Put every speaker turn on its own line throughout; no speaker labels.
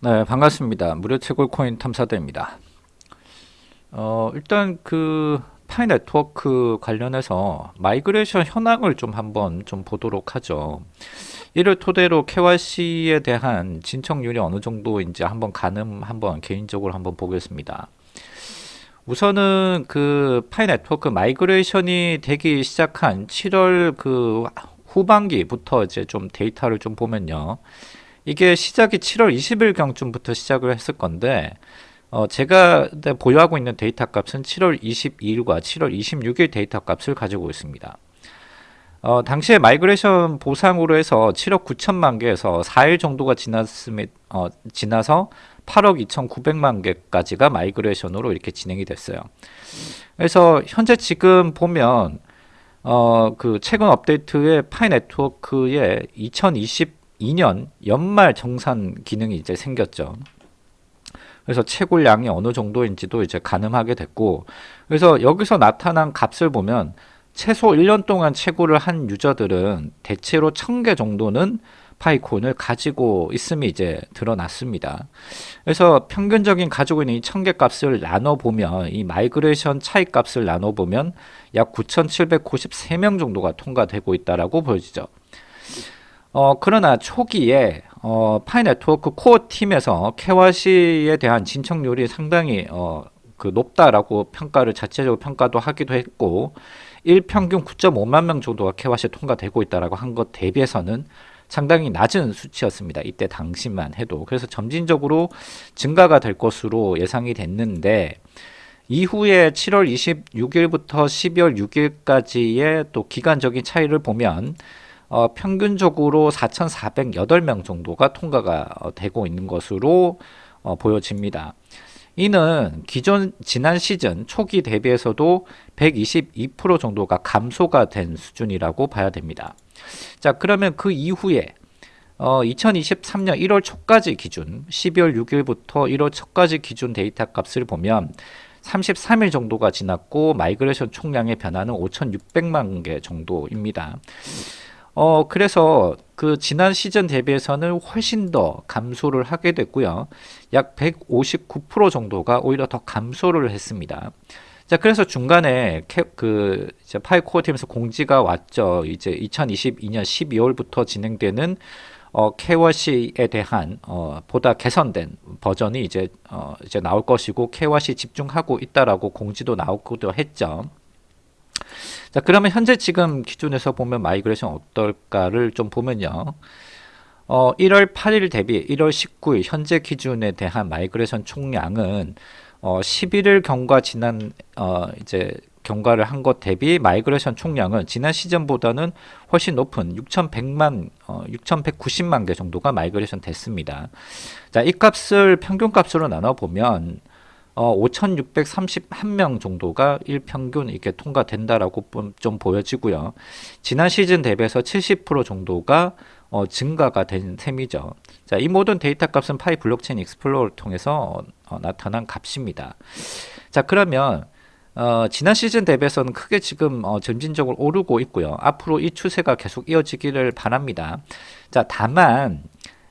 네, 반갑습니다. 무료 채굴 코인 탐사대입니다. 어, 일단 그 파이 네트워크 관련해서 migration 현황을 좀 한번 좀 보도록 하죠. 이를 토대로 KYC에 대한 진척률이 어느 정도인지 한번 가늠 한번 개인적으로 한번 보겠습니다. 우선은 그 파이 네트워크 migration이 되기 시작한 7월 그 후반기부터 이제 좀 데이터를 좀 보면요. 이게 시작이 7월 20일경쯤부터 시작을 했을 건데 어, 제가 보유하고 있는 데이터 값은 7월 22일과 7월 26일 데이터 값을 가지고 있습니다. 어, 당시에 migration 보상으로 해서 7억 9천만 개에서 4일 정도가 지났음에, 어, 지나서 8억 2,900만 개까지가 migration으로 이렇게 진행이 됐어요. 그래서 현재 지금 보면 어, 그 최근 업데이트의 파이 네트워크의 2022년 연말 정산 기능이 이제 생겼죠. 그래서 채굴량이 어느 정도인지도 이제 가늠하게 됐고 그래서 여기서 나타난 값을 보면 최소 1년 동안 채굴을 한 유저들은 대체로 1000개 정도는 파이코인을 가지고 있음이 이제 드러났습니다. 그래서 평균적인 가지고 있는 이 1000개 값을 나눠보면 이 migration 차이 값을 나눠보면 약 9793명 정도가 통과되고 있다라고 보여지죠. 어, 그러나 초기에 어, 파이 네트워크 코어 팀에서 케와시에 대한 진척률이 상당히 어, 그 높다라고 평가를 자체적으로 평가도 하기도 했고 1평균 9.5만 명 정도가 케와시 통과되고 있다라고 한 것 대비해서는 상당히 낮은 수치였습니다. 이때 당시만 해도. 그래서 점진적으로 증가가 될 것으로 예상이 됐는데 이후에 7월 26일부터 12월 6일까지의 또 기간적인 차이를 보면 어, 평균적으로 4,408명 정도가 통과가 어, 되고 있는 것으로 어, 보여집니다. 이는 기존 지난 시즌 초기 대비해서도 122% 정도가 감소가 된 수준이라고 봐야 됩니다. 자 그러면 그 이후에 어, 2023년 1월 초까지 기준 12월 6일부터 1월 초까지 기준 데이터 값을 보면 33일 정도가 지났고 migration 총량의 변화는 5,600만 개 정도입니다. 어, 그래서 그 지난 시즌 대비해서는 훨씬 더 감소를 하게 됐고요. 약 159% 정도가 오히려 더 감소를 했습니다. 자, 그래서 중간에 캐, 그 이제 파이 코어 팀에서 공지가 왔죠. 이제 2022년 12월부터 진행되는 어, KYC에 대한 어, 보다 개선된 버전이 이제 어, 이제 나올 것이고 KYC 집중하고 있다라고 공지도 나오기도 했죠. 자 그러면 현재 지금 기준에서 보면 migration 어떨까를 좀 보면요 어, 1월 8일 대비 1월 19일 현재 기준에 대한 migration 총량은 어, 11일 경과 지난 어, 이제 경과를 한 것 대비 migration 총량은 지난 시즌보다는 훨씬 높은 6,100만, 어, 6,190만 개 정도가 migration 됐습니다. 자, 이 값을 평균 값으로 나눠 보면 어, 5,631명 정도가 일평균 이렇게 통과된다라고 좀 보여지고요. 지난 시즌 대비해서 70% 정도가 어, 증가가 된 셈이죠. 자, 이 모든 데이터 값은 파이 블록체인 explorer를 통해서 어, 나타난 값입니다. 자, 그러면 어, 지난 시즌 대비해서는 크게 지금 어, 점진적으로 오르고 있고요. 앞으로 이 추세가 계속 이어지기를 바랍니다. 자, 다만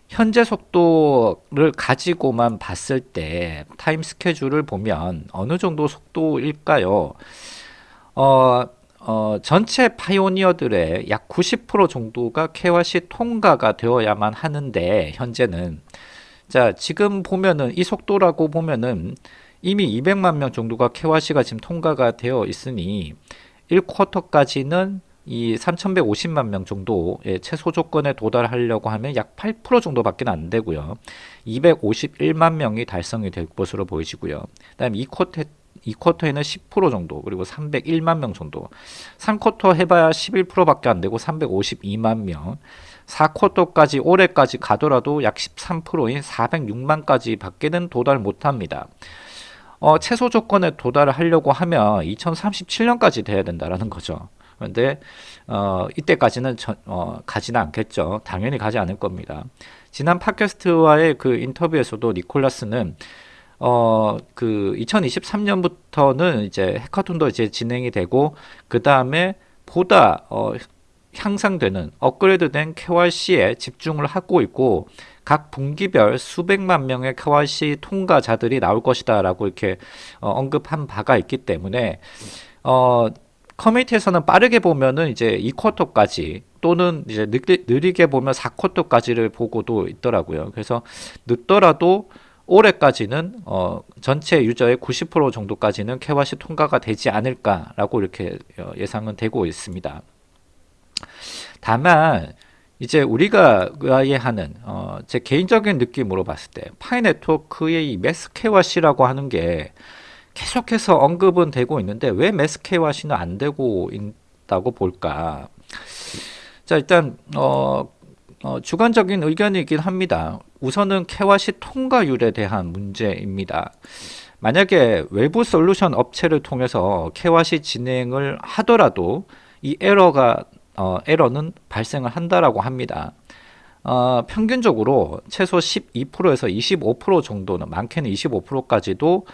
현재 속도를 가지고만 봤을 때 타임 스케줄을 보면 어느 정도 속도일까요? 어, 어, 전체 파이오니어들의 약 90% 정도가 KYC 통과가 되어야만 하는데 현재는 자 지금 보면은 이 속도라고 보면은 이미 200만 명 정도가 KYC가 지금 통과가 되어 있으니 1쿼터까지는 이 3,150만 명 정도의 최소 조건에 도달하려고 하면 약 8% 정도밖에 안 되고요. 251만 명이 달성이 될 것으로 보이시고요. 그다음 2쿼터 2쿼터에는 10% 정도 그리고 301만 명 정도 3쿼터 해봐야 11%밖에 안 되고 352만 명 4쿼터까지 올해까지 가더라도 약 13%인 406만까지 밖에는 도달 못합니다. 어, 최소 조건에 도달을 하려고 하면 2037년까지 돼야 된다라는 거죠. 그런데 어, 이때까지는 저, 어, 가지는 않겠죠. 당연히 가지 않을 겁니다. 지난 팟캐스트와의 그 인터뷰에서도 니콜라스는 어, 그 2023년부터는 이제 해커톤도 이제 진행이 되고 그 다음에 보다 어, 향상되는 업그레이드된 KYC에 집중을 하고 있고 각 분기별 수백만 명의 KYC 통과자들이 나올 것이다라고 이렇게 어, 언급한 바가 있기 때문에 어, 커뮤니티에서는 빠르게 보면은 이제 2쿼터까지 또는 이제 느리, 게 보면 4쿼터까지를 보고도 있더라고요. 그래서 늦더라도 올해까지는 어, 전체 유저의 90% 정도까지는 KYC 통과가 되지 않을까라고 이렇게 어, 예상은 되고 있습니다. 다만 이제 우리가 의아해하는 어, 제 개인적인 느낌으로 봤을 때 파이 네트워크의 이 KYC라고 하는 게 계속해서 언급은 되고 있는데 왜 매스 KYC는 안 되고 있다고 볼까? 자 일단 어, 어, 주관적인 의견이긴 합니다. 우선은 KYC 통과율에 대한 문제입니다. 만약에 외부 솔루션 업체를 통해서 KYC 진행을 하더라도 이 에러가 어, 에러는 발생을 한다라고 합니다. 어, 평균적으로 최소 12%에서 25% 정도는 많게는 25%까지도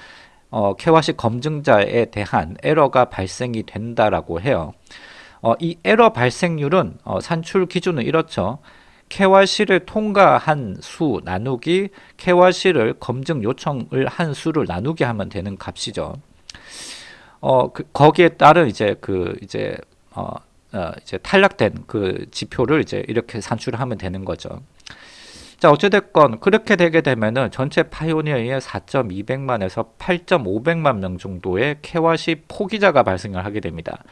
어, KYC 검증자에 대한 에러가 발생이 된다라고 해요. 어, 이 에러 발생률은 어, 산출 기준은 이렇죠. KYC를 통과한 수 나누기 KYC를 검증 요청을 한 수를 나누기 하면 되는 값이죠. 어, 그, 거기에 따른 이제 그 이제 어, 어, 이제 탈락된 그 지표를 이제 이렇게 산출하면 되는 거죠. 자 어찌됐건 그렇게 되게 되면은 전체 파이오니어의 4.200만에서 8.500만 명 정도의 KYC 포기자가 발생을 하게 됩니다.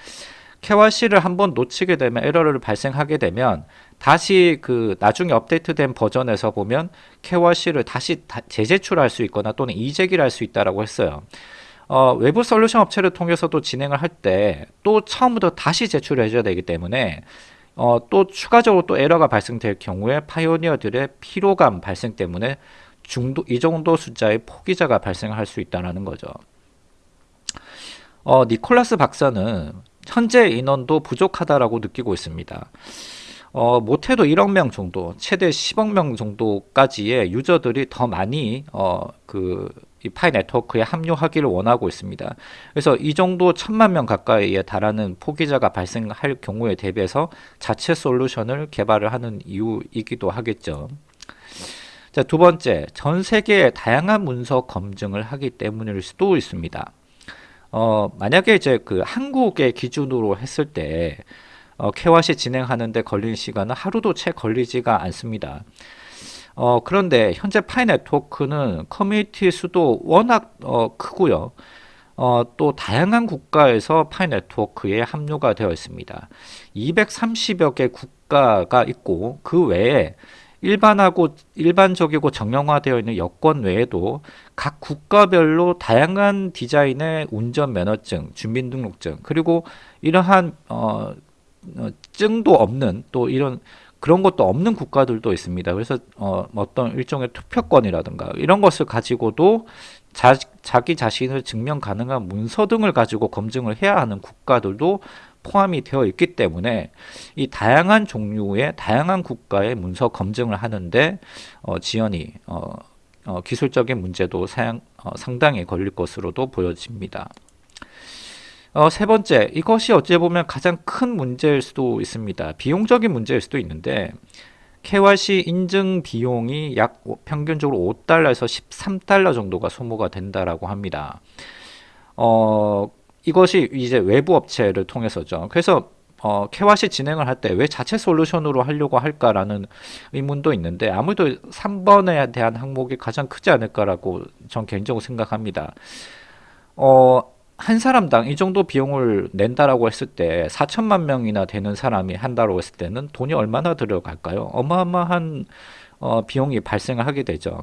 KYC를 한번 놓치게 되면 에러를 발생하게 되면 다시 그 나중에 업데이트된 버전에서 보면 KYC를 다시 재제출할 수 있거나 또는 이재기를 할 수 있다라고 했어요. 어, 외부 솔루션 업체를 통해서도 진행을 할 때 또 처음부터 다시 제출을 해줘야 되기 때문에 어, 또 추가적으로 또 에러가 발생될 경우에 pioneer들의 피로감 발생 때문에 중도 이 정도 숫자의 포기자가 발생할 수 있다는 거죠. 어, 니콜라스 박사는 현재 인원도 부족하다라고 느끼고 있습니다. 어, 못해도 1억 명 정도, 최대 10억 명 정도까지의 유저들이 더 많이 어, 그이 파이 네트워크에 합류하기를 원하고 있습니다. 그래서 이 정도 천만 명 가까이에 달하는 포기자가 발생할 경우에 대비해서 자체 솔루션을 개발을 하는 이유이기도 하겠죠. 자, 두 번째, 전 세계의 다양한 문서 검증을 하기 때문일 수도 있습니다. 어, 만약에 이제 그 한국의 기준으로 했을 때 어, KYC 진행하는데 걸리는 시간은 하루도 채 걸리지가 않습니다. 어, 그런데 현재 파이 네트워크는 커뮤니티 수도 워낙 어, 크고요. 어, 또 다양한 국가에서 파이 네트워크에 합류가 되어 있습니다. 230여 개 국가가 있고 그 외에 일반하고 일반적이고 정형화되어 있는 여권 외에도 각 국가별로 다양한 디자인의 운전 면허증, 주민등록증 그리고 이러한 어, 어, 증도 없는 또 이런 그런 것도 없는 국가들도 있습니다. 그래서 어, 어떤 일종의 투표권이라든가 이런 것을 가지고도 자, 자기 자신을 증명 가능한 문서 등을 가지고 검증을 해야 하는 국가들도 포함이 되어 있기 때문에 이 다양한 종류의 다양한 국가의 문서 검증을 하는데 어, 지연이 어, 어, 기술적인 문제도 사양, 어, 상당히 걸릴 것으로도 보여집니다. 어, 세 번째, 이것이 어찌 보면 가장 큰 문제일 수도 있습니다. 비용적인 문제일 수도 있는데 KYC 인증 비용이 약 평균적으로 5달러에서 13달러 정도가 소모가 된다라고 합니다. 어, 이것이 이제 외부 업체를 통해서죠. 그래서 어, KYC 진행을 할 때 왜 자체 솔루션으로 하려고 할까라는 의문도 있는데 아무래도 3번에 대한 항목이 가장 크지 않을까라고 전 개인적으로 생각합니다. 어, 한 사람당 이 정도 비용을 낸다라고 했을 때 4천만 명이나 되는 사람이 한다고 했을 때는 돈이 얼마나 들어갈까요? 어마어마한 어, 비용이 발생을 하게 되죠.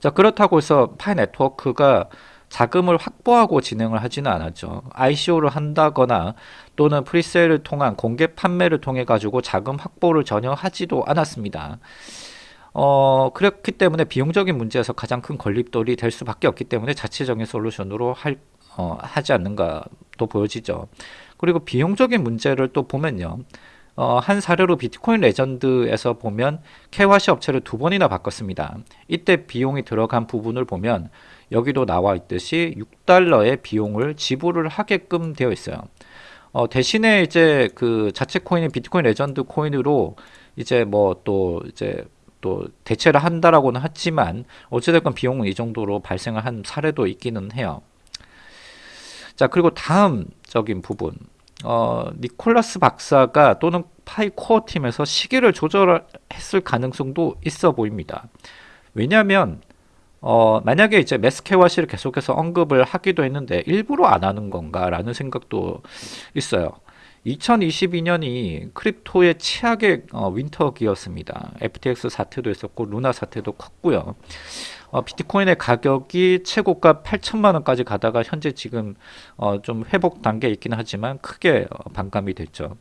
자 그렇다고 해서 파이 네트워크가 자금을 확보하고 진행을 하지는 않았죠. ICO를 한다거나 또는 presale을 통한 공개 판매를 통해 가지고 자금 확보를 전혀 하지도 않았습니다. 어, 그렇기 때문에 비용적인 문제에서 가장 큰 걸림돌이 될 수밖에 없기 때문에 자체적인 솔루션으로 할 어, 하지 않는가도 보여지죠. 그리고 비용적인 문제를 또 보면요. 어, 한 사례로 비트코인 레전드에서 보면 KYC 업체를 두 번이나 바꿨습니다. 이때 비용이 들어간 부분을 보면 여기도 나와 있듯이 6달러의 비용을 지불을 하게끔 되어 있어요. 어, 대신에 이제 그 자체 코인인 비트코인 레전드 코인으로 이제 뭐 또 이제 또 대체를 한다라고는 하지만 어찌됐건 비용은 이 정도로 발생을 한 사례도 있기는 해요. 자 그리고 다음적인 부분 어, 니콜라스 박사가 또는 파이 코어 팀에서 시기를 조절했을 가능성도 있어 보입니다. 왜냐하면 어, 만약에 이제 메스케와시를 계속해서 언급을 하기도 했는데 일부러 안 하는 건가라는 생각도 있어요. 2022년이 크립토의 최악의 어, 윈터기였습니다. FTX 사태도 있었고 루나 사태도 컸고요. 어, 비트코인의 가격이 최고가 8천만 원까지 가다가 현재 지금 어, 좀 회복 단계에 있기는 하지만 크게 어, 반감이 됐죠.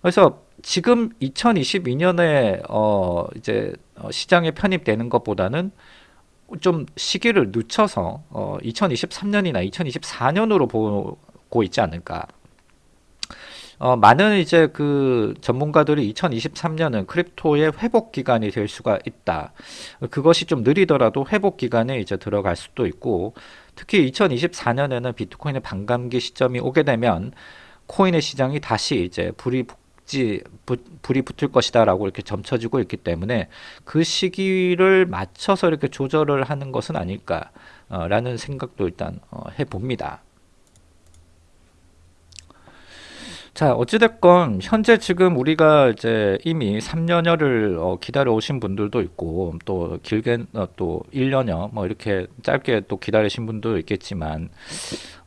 그래서 지금 2022년에 어, 이제 어, 시장에 편입되는 것보다는 좀 시기를 늦춰서 어, 2023년이나 2024년으로 보고 있지 않을까. 어, 많은 이제 그 전문가들이 2023년은 크립토의 회복 기간이 될 수가 있다. 그것이 좀 느리더라도 회복 기간에 이제 들어갈 수도 있고, 특히 2024년에는 비트코인의 반감기 시점이 오게 되면 코인의 시장이 다시 이제 불이 붙지 부, 불이 붙을 것이다라고 이렇게 점쳐지고 있기 때문에 그 시기를 맞춰서 이렇게 조절을 하는 것은 아닐까라는 생각도 일단 어, 해봅니다. 자, 어찌됐건, 현재 지금 우리가 이제 이미 3년여를 어, 기다려 오신 분들도 있고, 또 길게 어, 또 1년여, 뭐 이렇게 짧게 또 기다리신 분도 있겠지만,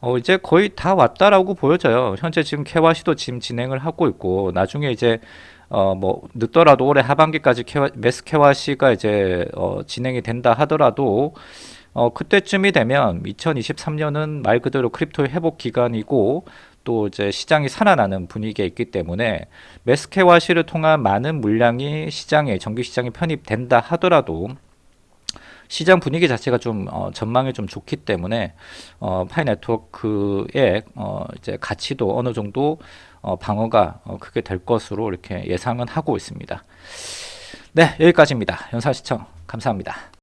어, 이제 거의 다 왔다라고 보여져요. 현재 지금 케와시도 지금 진행을 하고 있고, 나중에 이제 어, 뭐, 늦더라도 올해 하반기까지 KY, mass KYC가 이제, 어, 진행이 된다 하더라도, 어, 그때쯤이 되면 2023년은 말 그대로 crypto의 회복 기간이고, 또 이제 시장이 살아나는 분위기에 있기 때문에 mass KYC를 통한 많은 물량이 시장에 정규 시장에 편입된다 하더라도 시장 분위기 자체가 좀 어, 전망이 좀 좋기 때문에 어, 파이 네트워크의 어, 이제 가치도 어느 정도 어, 방어가 어, 크게 될 것으로 이렇게 예상은 하고 있습니다. 네 여기까지입니다. 연사 시청 감사합니다.